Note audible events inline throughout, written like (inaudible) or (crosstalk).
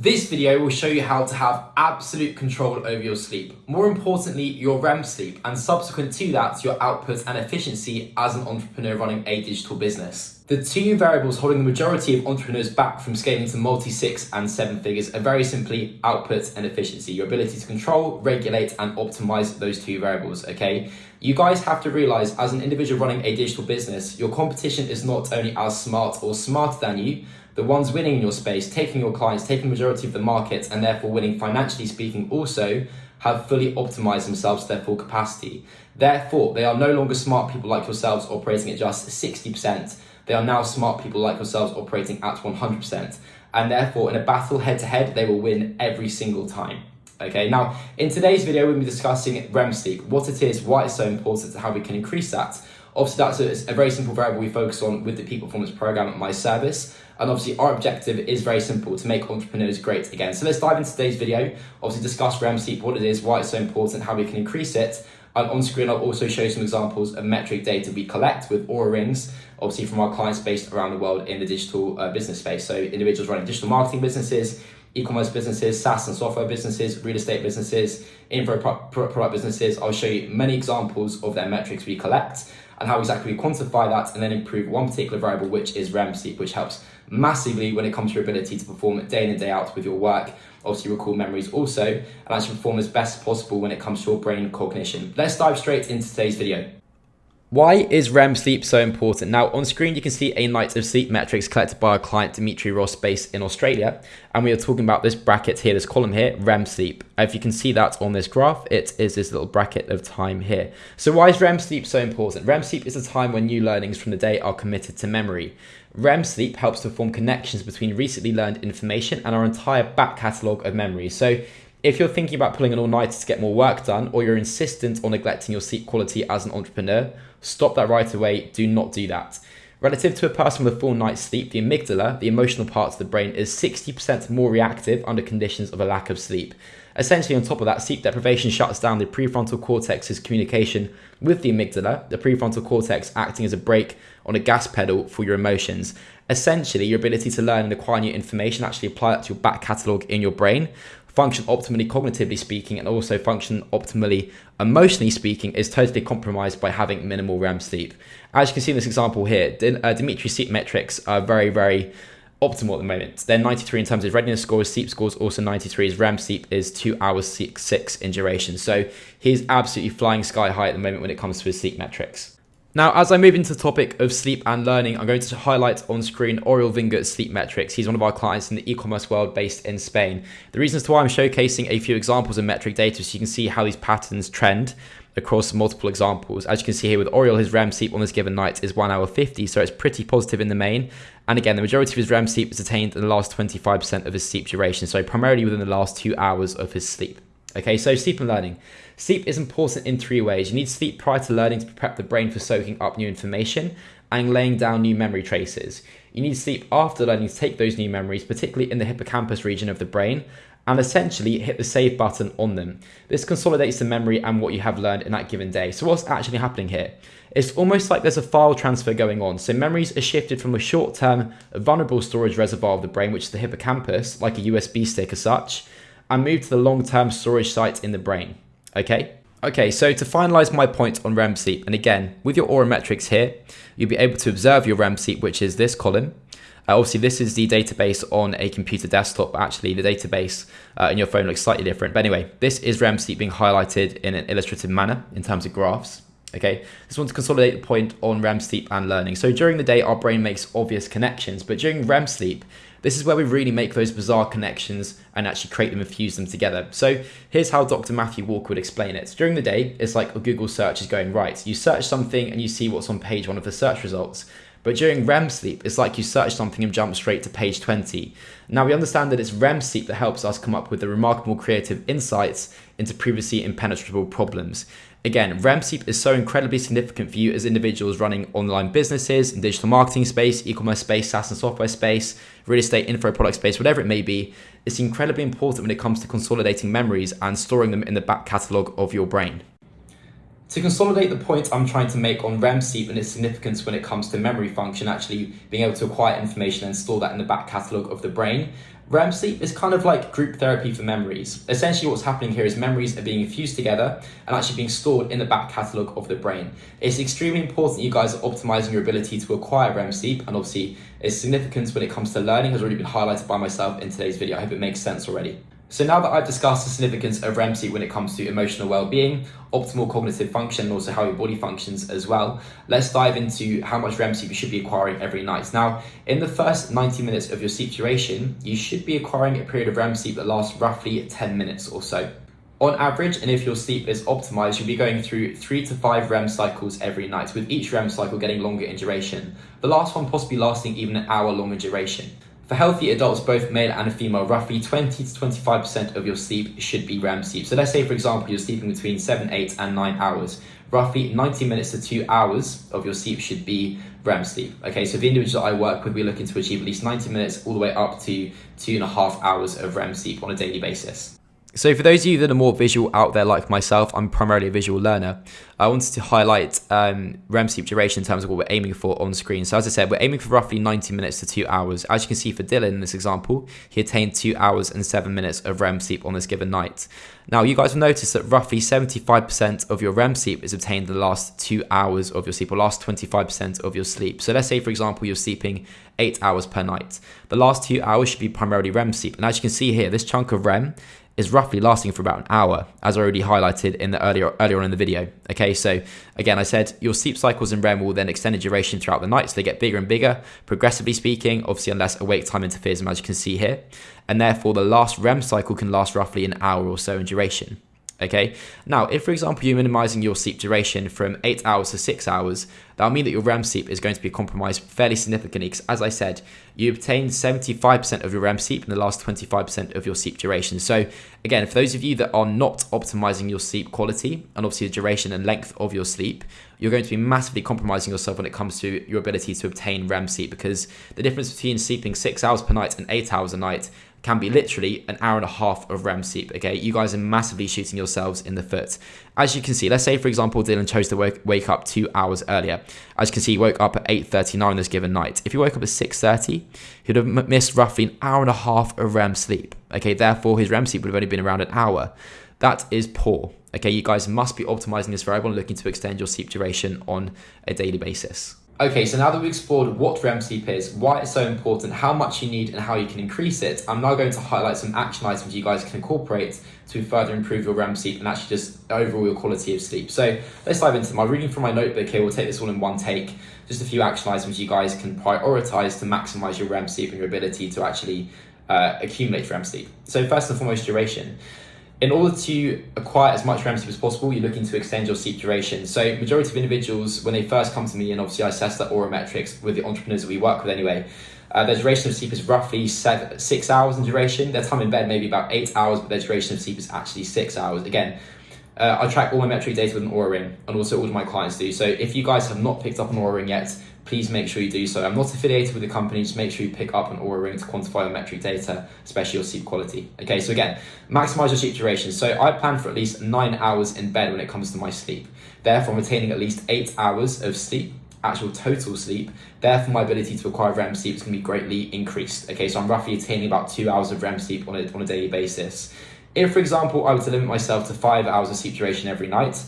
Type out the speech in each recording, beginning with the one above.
This video will show you how to have absolute control over your sleep. More importantly, your REM sleep, and subsequent to that, your output and efficiency as an entrepreneur running a digital business. The two variables holding the majority of entrepreneurs back from scaling to multi six and seven figures are very simply output and efficiency, your ability to control, regulate, and optimize those two variables, okay? You guys have to realize as an individual running a digital business, your competition is not only as smart or smarter than you, the ones winning in your space, taking your clients, taking the majority of the market, and therefore winning financially speaking, also have fully optimized themselves to their full capacity. Therefore, they are no longer smart people like yourselves operating at just 60%. They are now smart people like yourselves operating at 100%. And therefore, in a battle head to head, they will win every single time. Okay, now in today's video, we'll be discussing REM sleep, what it is, why it's so important, and how we can increase that. Obviously, that's a, a very simple variable we focus on with the Peak Performance Program at my service. And obviously our objective is very simple, to make entrepreneurs great again. So let's dive into today's video, obviously discuss REM sleep, what it is, why it's so important, how we can increase it. And on screen, I'll also show you some examples of metric data we collect with Oura Rings, obviously from our clients based around the world in the digital uh, business space. So individuals running digital marketing businesses, e-commerce businesses, SaaS and software businesses, real estate businesses, info product businesses. I'll show you many examples of their metrics we collect and how exactly we quantify that and then improve one particular variable, which is REM sleep, which helps massively when it comes to your ability to perform day in and day out with your work. Obviously, recall memories also, and actually perform as best possible when it comes to your brain cognition. Let's dive straight into today's video. Why is REM sleep so important? Now, on screen, you can see a night of sleep metrics collected by our client Dimitri Ross based in Australia. And we are talking about this bracket here, this column here, REM sleep. If you can see that on this graph, it is this little bracket of time here. So why is REM sleep so important? REM sleep is a time when new learnings from the day are committed to memory. REM sleep helps to form connections between recently learned information and our entire back catalogue of memories. So if you're thinking about pulling an all-nighter to get more work done, or you're insistent on neglecting your sleep quality as an entrepreneur, stop that right away. Do not do that. Relative to a person with a full night's sleep, the amygdala, the emotional part of the brain, is 60% more reactive under conditions of a lack of sleep. Essentially, on top of that, sleep deprivation shuts down the prefrontal cortex's communication with the amygdala, the prefrontal cortex acting as a brake on a gas pedal for your emotions. Essentially, your ability to learn and acquire new information, actually apply that to your back catalogue in your brain, function optimally cognitively speaking and also function optimally emotionally speaking is totally compromised by having minimal REM sleep. As you can see in this example here, uh, Dimitri's sleep metrics are very, very optimal at the moment. They're 93 in terms of readiness scores, sleep scores also 93. His REM sleep is 2 hours 6, 6 in duration. So he's absolutely flying sky high at the moment when it comes to his sleep metrics. Now, as I move into the topic of sleep and learning, I'm going to highlight on screen Oriol Vinger's sleep metrics. He's one of our clients in the e-commerce world based in Spain. The reasons to why I'm showcasing a few examples of metric data so you can see how these patterns trend across multiple examples. As you can see here with Oriol, his REM sleep on this given night is 1 hour 50, so it's pretty positive in the main. And again, the majority of his REM sleep is attained in the last 25% of his sleep duration, so primarily within the last two hours of his sleep. Okay, so sleep and learning. Sleep is important in three ways. You need sleep prior to learning to prep the brain for soaking up new information and laying down new memory traces. You need sleep after learning to take those new memories, particularly in the hippocampus region of the brain, and essentially hit the save button on them. This consolidates the memory and what you have learned in that given day. So what's actually happening here? It's almost like there's a file transfer going on. So memories are shifted from a short-term vulnerable storage reservoir of the brain, which is the hippocampus, like a USB stick as such, and move to the long-term storage site in the brain, okay? Okay, so to finalize my point on REM sleep, and again, with your Oura metrics here, you'll be able to observe your REM sleep, which is this column. Uh, obviously, this is the database on a computer desktop. Actually, the database uh, in your phone looks slightly different. But anyway, this is REM sleep being highlighted in an illustrative manner in terms of graphs. Okay, just want to consolidate the point on REM sleep and learning. So during the day, our brain makes obvious connections, but during REM sleep, this is where we really make those bizarre connections and actually create them and fuse them together. So here's how Dr. Matthew Walker would explain it. During the day, it's like a Google search is going right. You search something and you see what's on page one of the search results. But during REM sleep, it's like you search something and jump straight to page 20. Now we understand that it's REM sleep that helps us come up with the remarkable creative insights into previously impenetrable problems. Again, REM sleep is so incredibly significant for you as individuals running online businesses, in digital marketing space, e-commerce space, SaaS and software space, real estate, info product space, whatever it may be. It's incredibly important when it comes to consolidating memories and storing them in the back catalogue of your brain. To consolidate the point I'm trying to make on REM sleep and its significance when it comes to memory function, actually being able to acquire information and store that in the back catalogue of the brain, REM sleep is kind of like group therapy for memories. Essentially what's happening here is memories are being fused together and actually being stored in the back catalogue of the brain. It's extremely important you guys are optimizing your ability to acquire REM sleep and obviously its significance when it comes to learning has already been highlighted by myself in today's video. I hope it makes sense already. So now that I've discussed the significance of REM sleep when it comes to emotional well-being, optimal cognitive function, and also how your body functions as well, let's dive into how much REM sleep you should be acquiring every night. Now, in the first 90 minutes of your sleep duration, you should be acquiring a period of REM sleep that lasts roughly 10 minutes or so. On average, and if your sleep is optimized, you'll be going through three to five REM cycles every night, with each REM cycle getting longer in duration. The last one possibly lasting even an hour longer duration. For healthy adults, both male and female, roughly 20 to 25% of your sleep should be REM sleep. So let's say, for example, you're sleeping between 7, 8 and 9 hours. Roughly 90 minutes to 2 hours of your sleep should be REM sleep. Okay, so the individuals that I work with, we're looking to achieve at least 90 minutes all the way up to two and a half hours of REM sleep on a daily basis. So for those of you that are more visual out there like myself, I'm primarily a visual learner. I wanted to highlight um, REM sleep duration in terms of what we're aiming for on screen. So as I said, we're aiming for roughly 90 minutes to two hours. As you can see for Dylan in this example, he attained two hours and seven minutes of REM sleep on this given night. Now you guys will notice that roughly 75% of your REM sleep is obtained in the last two hours of your sleep or last 25% of your sleep. So let's say for example, you're sleeping eight hours per night. The last two hours should be primarily REM sleep. And as you can see here, this chunk of REM is roughly lasting for about an hour, as I already highlighted in the earlier earlier on in the video. Okay, so again, I said your sleep cycles in REM will then extend in duration throughout the night, so they get bigger and bigger, progressively speaking, obviously unless awake time interferes, as you can see here, and therefore the last REM cycle can last roughly an hour or so in duration. Okay, now if for example you're minimizing your sleep duration from 8 hours to 6 hours, that'll mean that your REM sleep is going to be compromised fairly significantly because as I said, you obtain 75% of your REM sleep in the last 25% of your sleep duration. So again, for those of you that are not optimizing your sleep quality and obviously the duration and length of your sleep, you're going to be massively compromising yourself when it comes to your ability to obtain REM sleep because the difference between sleeping 6 hours per night and 8 hours a night can be literally an hour and a half of REM sleep. Okay, you guys are massively shooting yourselves in the foot. As you can see, let's say for example Dylan chose to wake, wake up two hours earlier. As you can see, he woke up at 8:39 this given night. If he woke up at 6:30, he'd have missed roughly an hour and a half of REM sleep. Okay, therefore his REM sleep would have only been around an hour. That is poor. Okay, you guys must be optimizing this variable and looking to extend your sleep duration on a daily basis. Okay, so now that we've explored what REM sleep is, why it's so important, how much you need and how you can increase it, I'm now going to highlight some action items you guys can incorporate to further improve your REM sleep and actually just overall your quality of sleep. So let's dive into. I'm reading from my notebook here, we'll take this all in one take. Just a few action items you guys can prioritize to maximize your REM sleep and your ability to actually uh, accumulate REM sleep. So first and foremost, duration in order to acquire as much sleep as possible, you're looking to extend your sleep duration. So majority of individuals, when they first come to me, and obviously I assess that Oura metrics with the entrepreneurs that we work with anyway, uh, their duration of sleep is roughly seven, six hours in duration. Their time in bed maybe about eight hours, but their duration of sleep is actually six hours. Again, uh, I track all my metric data with an Oura ring, and also all of my clients do. So if you guys have not picked up an Oura ring yet, please make sure you do so. I'm not affiliated with the company, just make sure you pick up an Oura ring to quantify your metric data, especially your sleep quality. Okay, so again, maximize your sleep duration. So I plan for at least nine hours in bed when it comes to my sleep. Therefore, I'm attaining at least eight hours of sleep actual total sleep, therefore my ability to acquire REM sleep is going to be greatly increased. Okay, so I'm roughly attaining about two hours of REM sleep on a, on a daily basis. If, for example, I were to limit myself to five hours of sleep duration every night,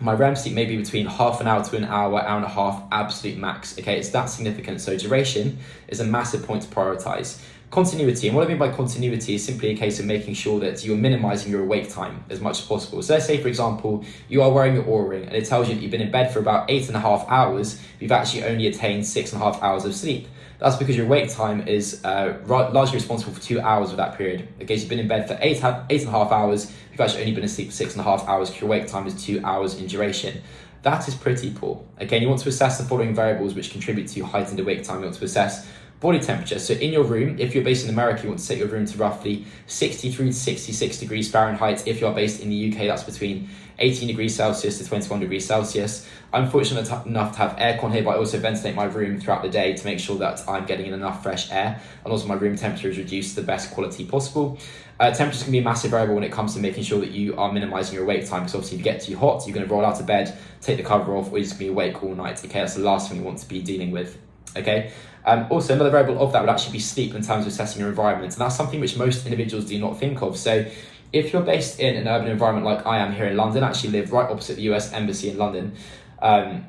my REM sleep may be between half an hour to an hour, hour and a half, absolute max. Okay, it's that significant. So duration is a massive point to prioritize. Continuity, and what I mean by continuity is simply a case of making sure that you're minimizing your awake time as much as possible. So let's say, for example, you are wearing your Oura ring and it tells you that you've been in bed for about eight and a half hours, you've actually only attained six and a half hours of sleep. That's because your wake time is uh, largely responsible for two hours of that period. Okay, so you've been in bed for eight, eight and a half hours, you've actually only been asleep for six and a half hours, your wake time is two hours in duration. That is pretty poor. Again, you want to assess the following variables which contribute to heightened awake time. You want to assess body temperature. So in your room, if you're based in America, you want to set your room to roughly 63 to 66 degrees Fahrenheit. If you're based in the UK, that's between 18 degrees Celsius to 21 degrees Celsius. I'm fortunate enough to have aircon here, but I also ventilate my room throughout the day to make sure that I'm getting in enough fresh air. And also my room temperature is reduced to the best quality possible. Uh, temperatures can be a massive variable when it comes to making sure that you are minimizing your wake time. Because obviously if you get too hot, you're going to roll out of bed, take the cover off, or you're just going to be awake all night. Okay, that's the last thing you want to be dealing with. Okay. Um, also, another variable of that would actually be sleep in terms of assessing your environment. And that's something which most individuals do not think of. So if you're based in an urban environment like I am here in London, I actually live right opposite the US Embassy in London, um,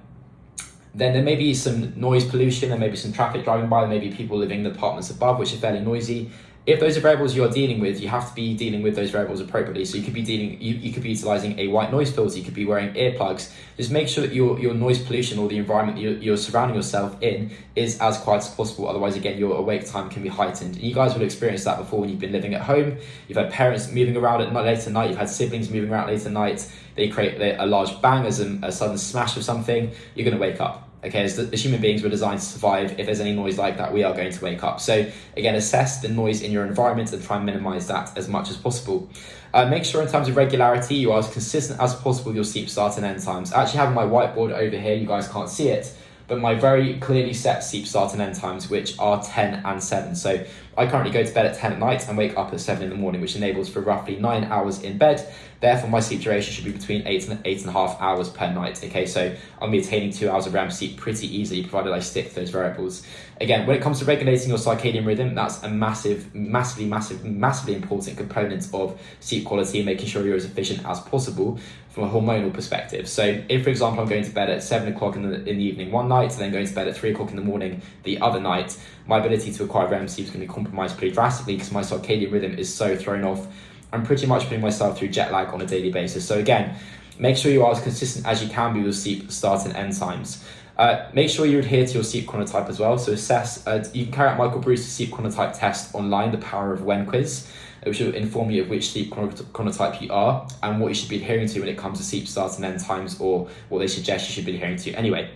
then there may be some noise pollution, there may be some traffic driving by, there may be people living in the apartments above, which are fairly noisy if those are variables you're dealing with, you have to be dealing with those variables appropriately. So you could be dealing, you, you could be utilizing a white noise filter, you could be wearing earplugs. Just make sure that your, your noise pollution or the environment you're, you're surrounding yourself in is as quiet as possible. Otherwise, again, your awake time can be heightened. And you guys will experience that before when you've been living at home. You've had parents moving around at night, late at night, you've had siblings moving around late at night. They create a large bang as a, a sudden smash of something. You're going to wake up okay, as, the, as human beings, we're designed to survive. If there's any noise like that, we are going to wake up. So again, assess the noise in your environment and try and minimize that as much as possible. Uh, make sure in terms of regularity, you are as consistent as possible with your sleep start and end times. I actually have my whiteboard over here, you guys can't see it, but my very clearly set sleep start and end times, which are 10 and 7. So I currently go to bed at 10 at night and wake up at 7 in the morning, which enables for roughly 9 hours in bed. Therefore, my sleep duration should be between 8 and 8 and a half hours per night. Okay, so I'm be attaining 2 hours of REM sleep pretty easily, provided I stick to those variables. Again, when it comes to regulating your circadian rhythm, that's a massive, massively, massive, massively important component of sleep quality and making sure you're as efficient as possible from a hormonal perspective. So if, for example, I'm going to bed at seven o'clock in the, in the evening one night, and then going to bed at three o'clock in the morning the other night, my ability to acquire REM sleep is going to be compromised pretty drastically because my circadian rhythm is so thrown off. I'm pretty much putting myself through jet lag on a daily basis. So again, make sure you are as consistent as you can be with sleep start and end times. Uh, make sure you adhere to your sleep chronotype as well. So assess, uh, you can carry out Michael Breus's sleep chronotype test online, the Power of When quiz which will inform you of which sleep chronotype you are and what you should be adhering to when it comes to sleep starts and end times or what they suggest you should be adhering to. Anyway,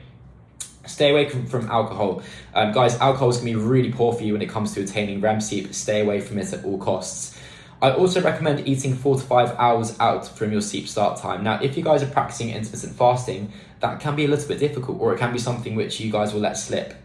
stay away from, from alcohol. Um, guys, alcohol is going to be really poor for you when it comes to attaining REM sleep. Stay away from it at all costs. I also recommend eating four to five hours out from your sleep start time. Now, if you guys are practicing intermittent fasting, that can be a little bit difficult or it can be something which you guys will let slip.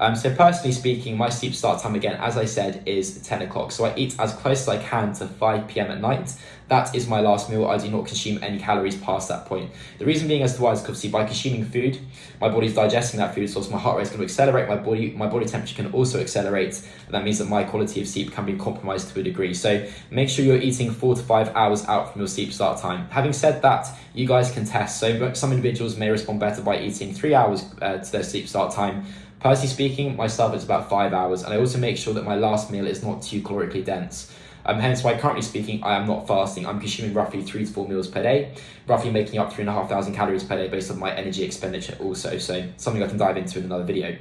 Um, so personally speaking, my sleep start time again, as I said, is 10 o'clock. So I eat as close as I can to 5 p.m. at night. That is my last meal. I do not consume any calories past that point. The reason being as to why is because by consuming food, my body's digesting that food, so my heart rate is going to accelerate, my body, my body temperature can also accelerate, and that means that my quality of sleep can be compromised to a degree. So make sure you're eating four to five hours out from your sleep start time. Having said that, you guys can test. So some individuals may respond better by eating three hours uh, to their sleep start time, Personally speaking, myself, it's about five hours, and I also make sure that my last meal is not too calorically dense. Um, hence why currently speaking, I am not fasting. I'm consuming roughly three to four meals per day, roughly making up three and a half thousand calories per day based on my energy expenditure also. So something I can dive into in another video.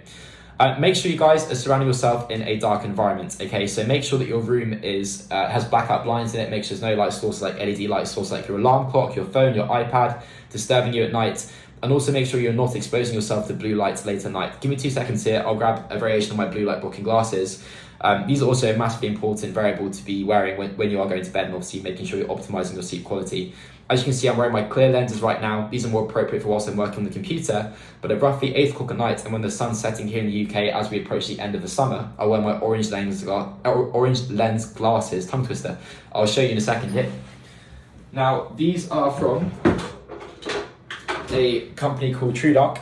Uh, make sure you guys are surrounding yourself in a dark environment. Okay, so make sure that your room is uh, has blackout blinds in it. Make sure there's no light sources like LED light source like your alarm clock, your phone, your iPad, disturbing you at night. And also make sure you're not exposing yourself to blue lights late at night. Give me two seconds here. I'll grab a variation of my blue light blocking glasses. Um, these are also a massively important variable to be wearing when, when you are going to bed and obviously making sure you're optimizing your sleep quality. As you can see, I'm wearing my clear lenses right now. These are more appropriate for whilst I'm working on the computer, but at roughly 8 o'clock at night and when the sun's setting here in the UK as we approach the end of the summer, I wear my orange lens, orange lens glasses, tongue twister. I'll show you in a second here. Now, these are from a company called TrueDark.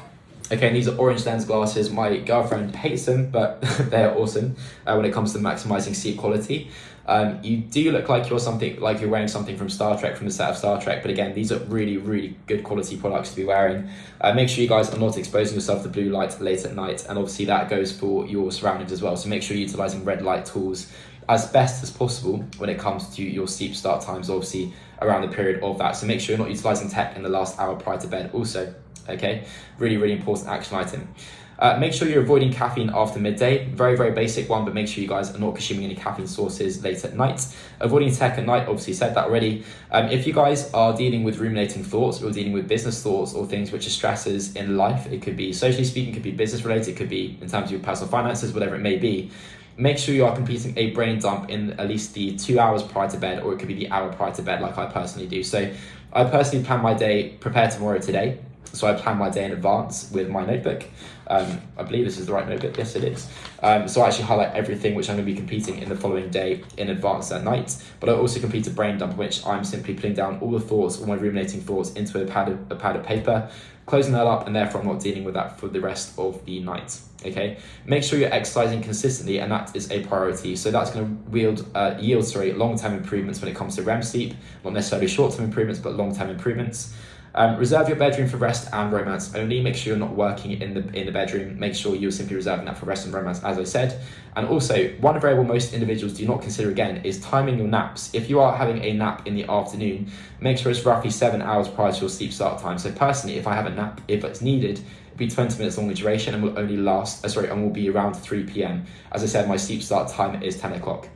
Okay, and these are orange lens glasses. My girlfriend hates them, but (laughs) they're awesome uh, when it comes to maximizing seat quality. Um, you do look like you're something like you're wearing something from Star Trek, from the set of Star Trek. But again, these are really, really good quality products to be wearing. Uh, make sure you guys are not exposing yourself to blue light late at night, and obviously that goes for your surroundings as well. So make sure you're utilizing red light tools as best as possible when it comes to your sleep start times, obviously around the period of that. So make sure you're not utilizing tech in the last hour prior to bed also, okay? Really, really important action item. Uh, make sure you're avoiding caffeine after midday. Very, very basic one, but make sure you guys are not consuming any caffeine sources late at night. Avoiding tech at night, obviously said that already. Um, if you guys are dealing with ruminating thoughts or dealing with business thoughts or things which are stresses in life, it could be socially speaking, it could be business related, it could be in terms of your personal finances, whatever it may be. Make sure you are completing a brain dump in at least the two hours prior to bed, or it could be the hour prior to bed, like I personally do. So I personally plan my day, prepare tomorrow today. So I plan my day in advance with my notebook. Um, I believe this is the right notebook. Yes, it is. Um, so I actually highlight everything which I'm going to be competing in the following day in advance at night. But I also complete a brain dump, which I'm simply putting down all the thoughts, all my ruminating thoughts into a pad of, a pad of paper, closing that up, and therefore I'm not dealing with that for the rest of the night. Okay. Make sure you're exercising consistently, and that is a priority. So that's going to yield, uh, yield sorry, long-term improvements when it comes to REM sleep. Not necessarily short-term improvements, but long-term improvements. Um, reserve your bedroom for rest and romance only. Make sure you're not working in the in the bedroom. Make sure you're simply reserving that for rest and romance, as I said. And also, one variable most individuals do not consider again is timing your naps. If you are having a nap in the afternoon, make sure it's roughly seven hours prior to your sleep start time. So personally, if I have a nap, if it's needed, it'll be 20 minutes long in duration and will only last, uh, sorry, and will be around 3 p.m. As I said, my sleep start time is 10 o'clock.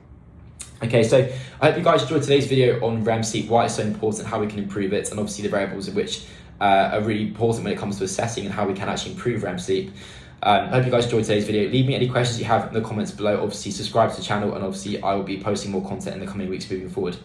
Okay, so I hope you guys enjoyed today's video on REM sleep, why it's so important, how we can improve it, and obviously the variables of which uh, are really important when it comes to assessing and how we can actually improve REM sleep. Um, I hope you guys enjoyed today's video. Leave me any questions you have in the comments below. Obviously, subscribe to the channel, and obviously, I will be posting more content in the coming weeks moving forward.